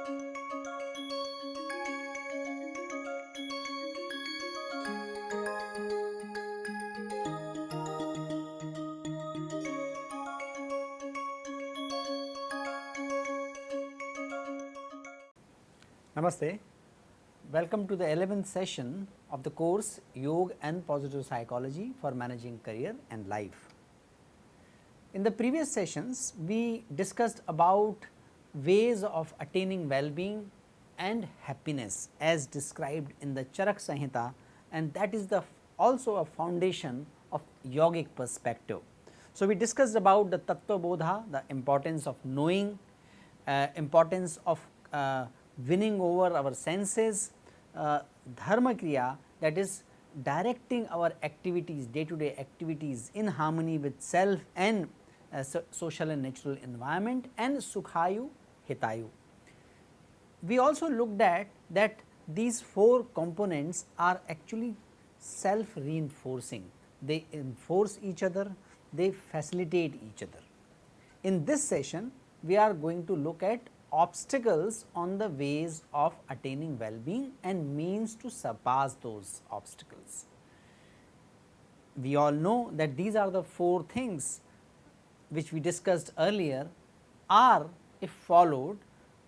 Namaste. Welcome to the 11th session of the course Yoga and Positive Psychology for Managing Career and Life. In the previous sessions, we discussed about ways of attaining well-being and happiness as described in the Charak Samhita and that is the also a foundation of yogic perspective. So, we discussed about the Tattva Bodha, the importance of knowing, uh, importance of uh, winning over our senses, uh, dharma kriya that is directing our activities day to day activities in harmony with self and uh, so social and natural environment and sukhayu We also looked at that these four components are actually self reinforcing they enforce each other they facilitate each other. In this session we are going to look at obstacles on the ways of attaining well-being and means to surpass those obstacles. We all know that these are the four things which we discussed earlier are if followed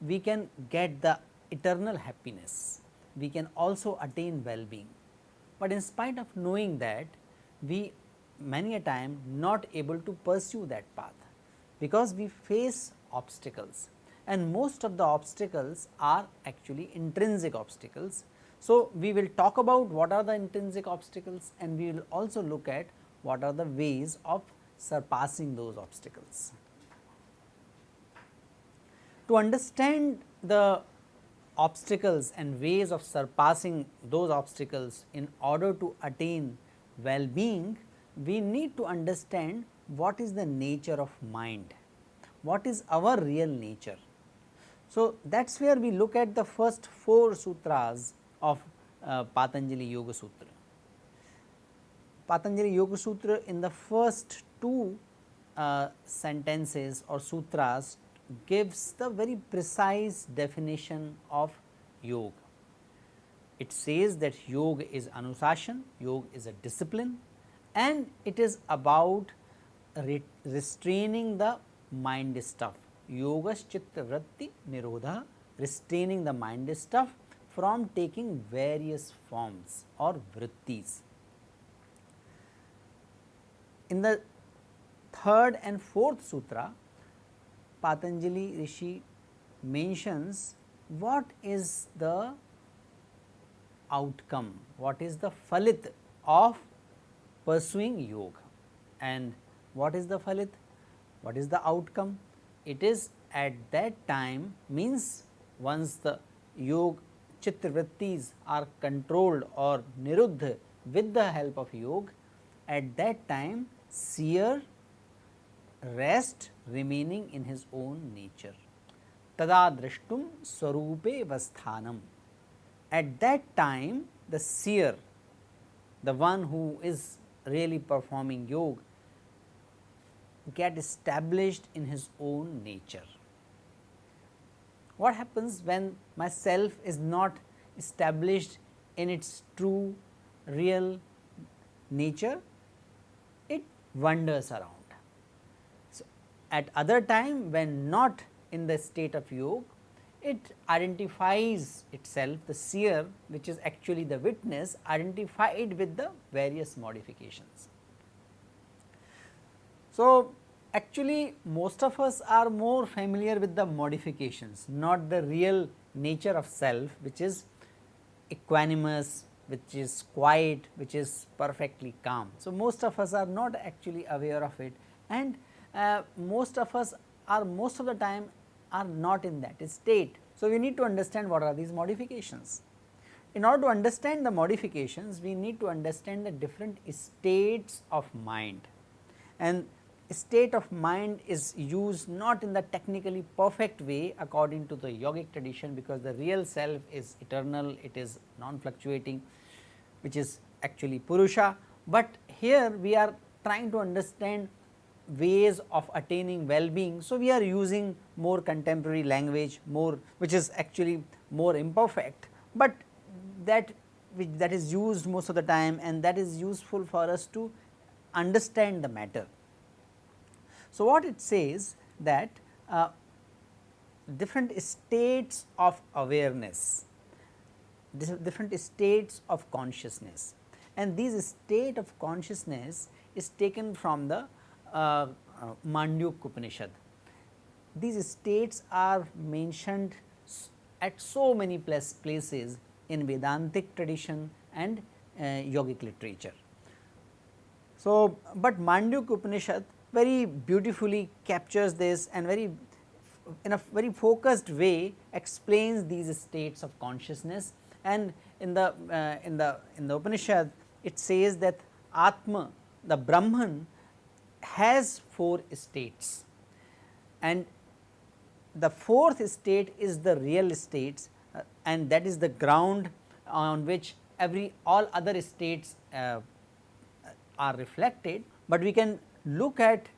we can get the eternal happiness, we can also attain well-being. But in spite of knowing that we many a time not able to pursue that path because we face obstacles and most of the obstacles are actually intrinsic obstacles. So, we will talk about what are the intrinsic obstacles and we will also look at what are the ways of surpassing those obstacles. To understand the obstacles and ways of surpassing those obstacles in order to attain well-being, we need to understand what is the nature of mind, what is our real nature. So, that is where we look at the first 4 sutras of uh, Patanjali Yoga Sutra. Patanjali Yoga Sutra in the first two uh, sentences or sutras gives the very precise definition of yoga. It says that yoga is anusashan, yoga is a discipline and it is about re restraining the mind stuff yogas chitta vritti nirodha restraining the mind stuff from taking various forms or vrittis. In the third and fourth sutra, Patanjali Rishi mentions what is the outcome, what is the phalit of pursuing yoga and what is the phalit, what is the outcome? It is at that time means once the yoga chittavrittis are controlled or niruddha with the help of yoga at that time seer rest remaining in his own nature tada drashtum swarupe vasthanam at that time the seer the one who is really performing yoga get established in his own nature. What happens when my self is not established in its true real nature? It wanders around. At other time when not in the state of yoga, it identifies itself the seer which is actually the witness identified with the various modifications. So, actually most of us are more familiar with the modifications not the real nature of self which is equanimous which is quiet which is perfectly calm. So, most of us are not actually aware of it and uh, most of us are most of the time are not in that state. So, we need to understand what are these modifications. In order to understand the modifications, we need to understand the different states of mind and state of mind is used not in the technically perfect way according to the yogic tradition because the real self is eternal, it is non fluctuating which is actually Purusha, but here we are trying to understand ways of attaining well-being. So, we are using more contemporary language more which is actually more imperfect, but that which that is used most of the time and that is useful for us to understand the matter. So, what it says that uh, different states of awareness, different states of consciousness and these state of consciousness is taken from the uh, Upanishad. These states are mentioned at so many places in Vedantic tradition and uh, yogic literature. So, but Manduk Upanishad very beautifully captures this and very in a very focused way explains these states of consciousness and in the uh, in the in the Upanishad it says that Atma the Brahman has four states. And the fourth state is the real states uh, and that is the ground on which every all other states uh, are reflected, but we can look at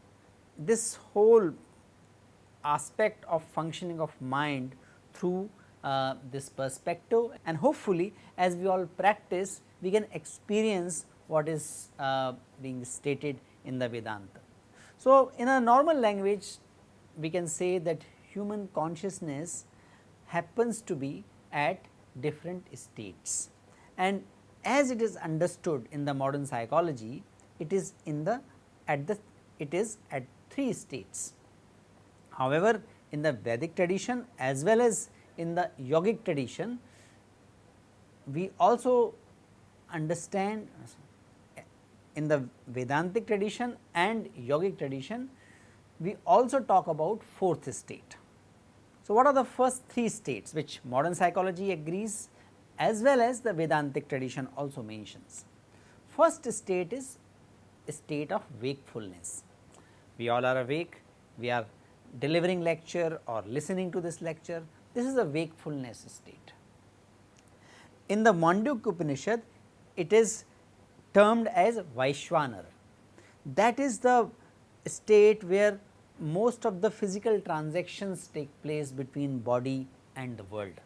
this whole aspect of functioning of mind through uh, this perspective. And hopefully as we all practice we can experience what is uh, being stated in the Vedanta. So, in a normal language we can say that human consciousness happens to be at different states and as it is understood in the modern psychology it is in the at the it is at 3 states. However, in the Vedic tradition as well as in the yogic tradition we also understand in the Vedantic tradition and yogic tradition we also talk about fourth state. So, what are the first three states which modern psychology agrees as well as the Vedantic tradition also mentions. First state is state of wakefulness. We all are awake, we are delivering lecture or listening to this lecture, this is a wakefulness state. In the Manduk Upanishad, it is termed as Vaishwanar. That is the state where most of the physical transactions take place between body and the world.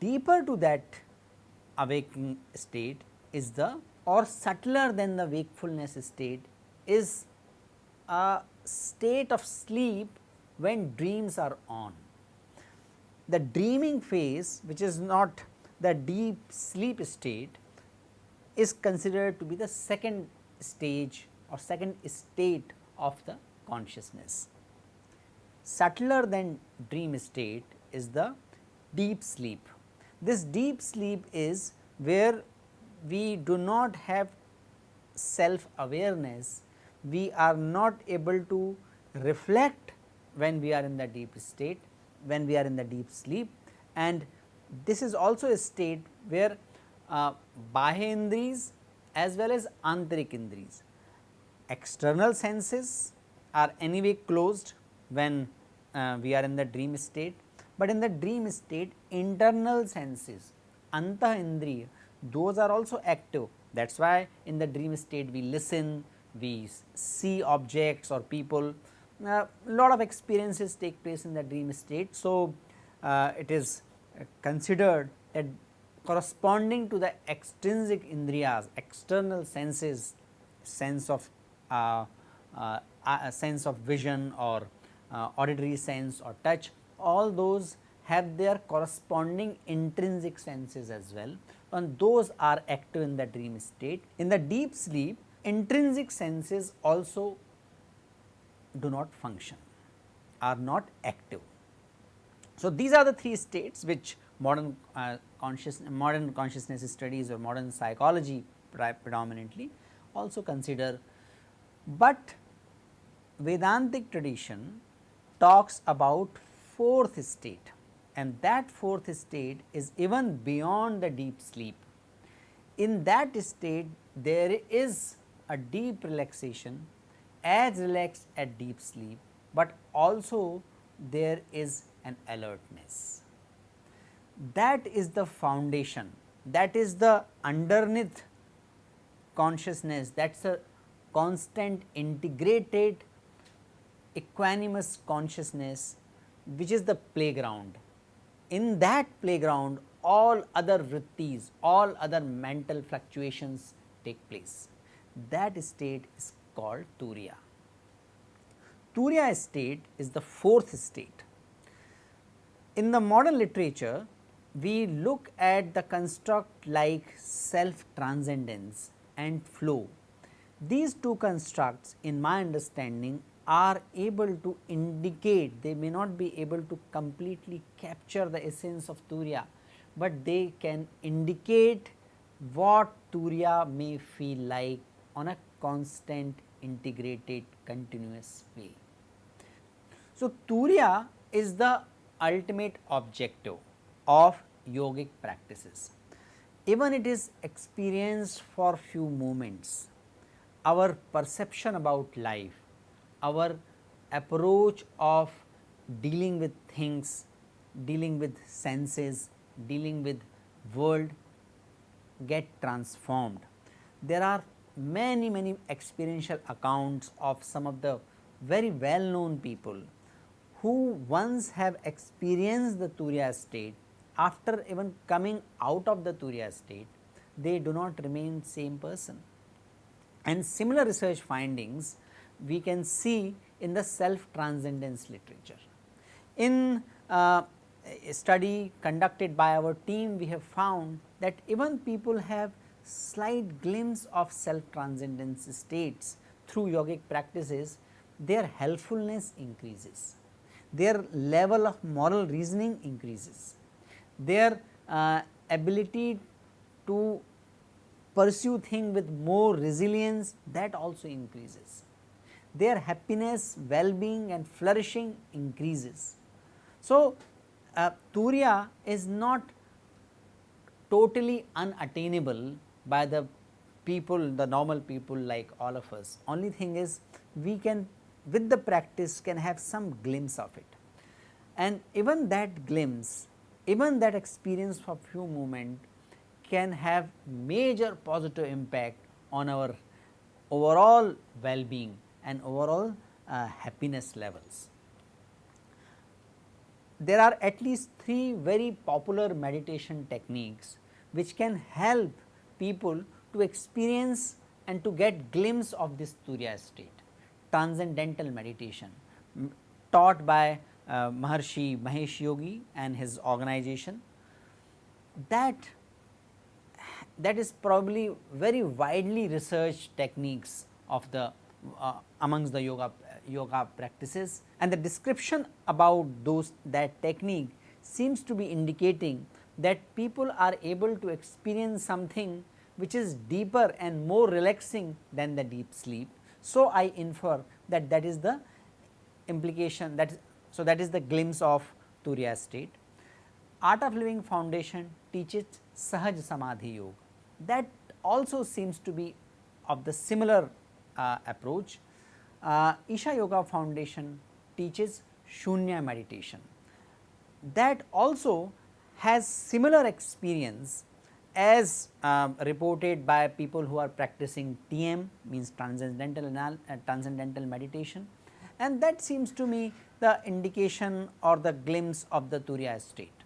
Deeper to that awakening state is the or subtler than the wakefulness state is a state of sleep when dreams are on. The dreaming phase which is not the deep sleep state is considered to be the second stage or second state of the consciousness. Subtler than dream state is the deep sleep. This deep sleep is where we do not have self awareness, we are not able to reflect when we are in the deep state, when we are in the deep sleep and this is also a state where uh, Bahya as well as Antarik Indris, external senses are anyway closed when uh, we are in the dream state, but in the dream state internal senses Anta Indriya those are also active. That is why in the dream state we listen, we see objects or people. A uh, lot of experiences take place in the dream state. So, uh, it is considered that corresponding to the extrinsic indriyas external senses sense of uh, uh, a sense of vision or uh, auditory sense or touch all those have their corresponding intrinsic senses as well and those are active in the dream state. In the deep sleep intrinsic senses also do not function are not active. So, these are the three states which modern uh, conscious modern consciousness studies or modern psychology predominantly also consider, but Vedantic tradition talks about fourth state and that fourth state is even beyond the deep sleep. In that state there is a deep relaxation as relaxed at deep sleep, but also there is an alertness. That is the foundation, that is the underneath consciousness, that is a constant integrated equanimous consciousness which is the playground. In that playground all other vrittis, all other mental fluctuations take place. That state is called Turiya. Turiya state is the fourth state. In the modern literature, we look at the construct like self transcendence and flow. These two constructs in my understanding are able to indicate, they may not be able to completely capture the essence of Turiya, but they can indicate what Turiya may feel like on a constant integrated continuous way. So, Turiya is the ultimate objective of yogic practices. Even it is experienced for few moments, our perception about life, our approach of dealing with things, dealing with senses, dealing with world get transformed. There are many many experiential accounts of some of the very well known people who once have experienced the Turiya state after even coming out of the Turiya state they do not remain same person. And similar research findings we can see in the self transcendence literature. In uh, a study conducted by our team we have found that even people have slight glimpse of self transcendence states through yogic practices, their helpfulness increases, their level of moral reasoning increases, their uh, ability to pursue things with more resilience that also increases, their happiness, well-being and flourishing increases. So, uh, Turiya is not totally unattainable by the people, the normal people like all of us. Only thing is we can with the practice can have some glimpse of it. And even that glimpse, even that experience for few moment can have major positive impact on our overall well-being and overall uh, happiness levels. There are at least three very popular meditation techniques which can help people to experience and to get glimpse of this Turiya state, transcendental meditation taught by uh, Maharshi Mahesh Yogi and his organization that that is probably very widely researched techniques of the uh, amongst the yoga yoga practices and the description about those that technique seems to be indicating that people are able to experience something which is deeper and more relaxing than the deep sleep. So, I infer that that is the implication that so that is the glimpse of Turiya state. Art of Living Foundation teaches Sahaj Samadhi Yoga that also seems to be of the similar uh, approach. Uh, Isha Yoga Foundation teaches Shunya meditation that also has similar experience as um, reported by people who are practicing TM means transcendental uh, transcendental meditation and that seems to me the indication or the glimpse of the Turiya state.